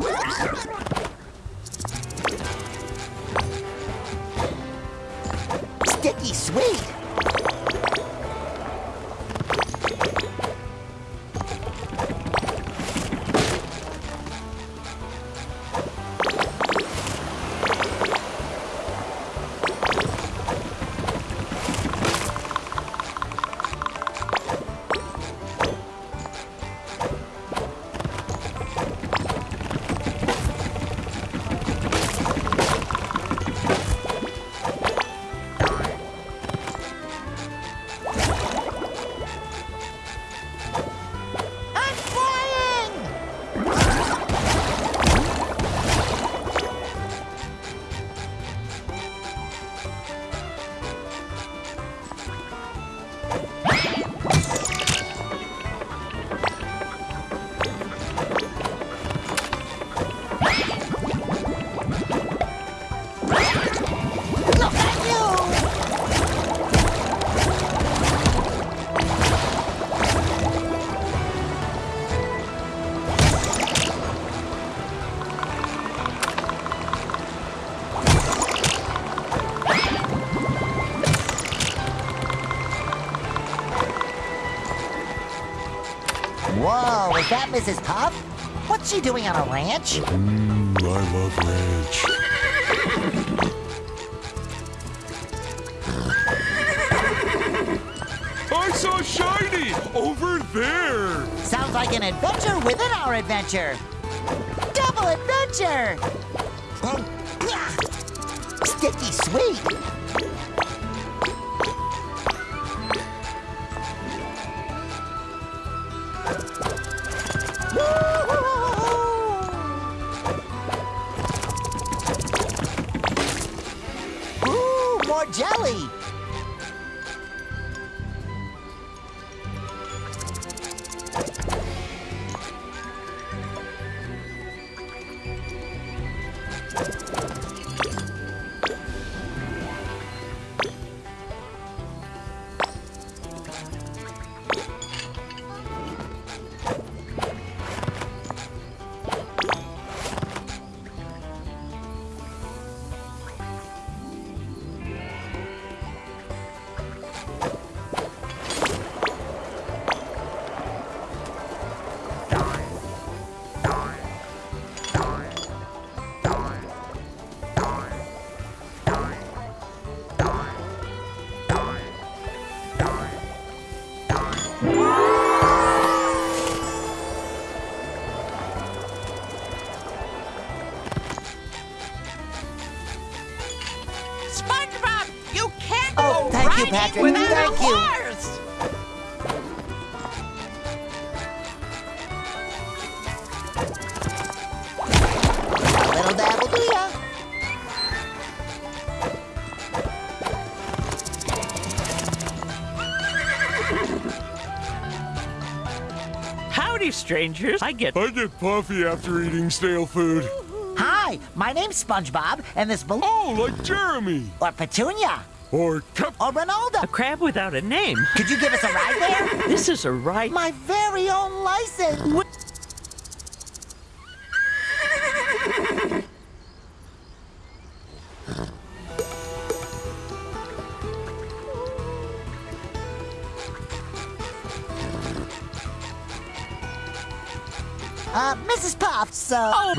You! Whoa, is that Mrs. Puff? What's she doing on a ranch? Mmm, I love ranch. I saw Shiny over there. Sounds like an adventure within our adventure. Double adventure! Ah, Sticky sweet. Ooh, more jelly. You, riding Patrick. without Thank you. horse. A little dabble do ya? Howdy, strangers. I get I get puffy after eating stale food. Hi, my name's SpongeBob, and this balloon Oh, like Jeremy. or Petunia Or Cap. or Ronaldo. a crab without a name. Could you give us a ride there? This is a ride. My very own license. Uh, Mrs. Puff, so. Oh,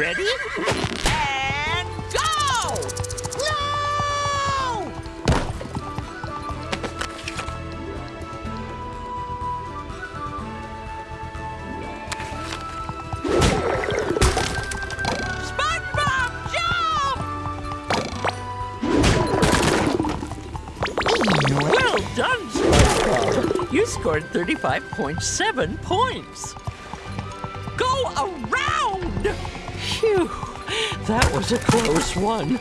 scored 35.7 points. Go around! Phew, that was a close one.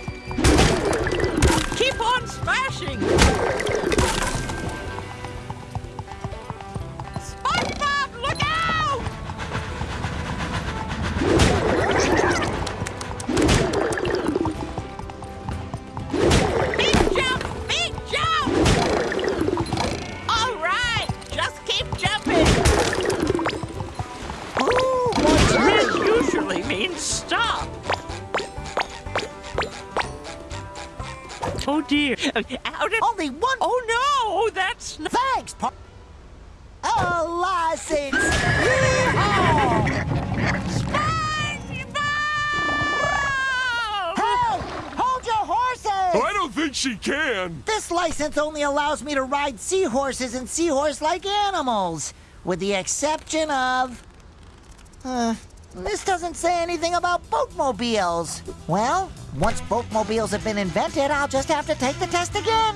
in stop. Oh dear. Out of only one. Oh no, that's no Thanks, Pop. Oh, license. SpongeBob! Hold your horses. I don't think she can. This license only allows me to ride seahorses and seahorse-like animals, with the exception of... Uh, this doesn't say anything about boatmobiles. Well, once boatmobiles have been invented, I'll just have to take the test again.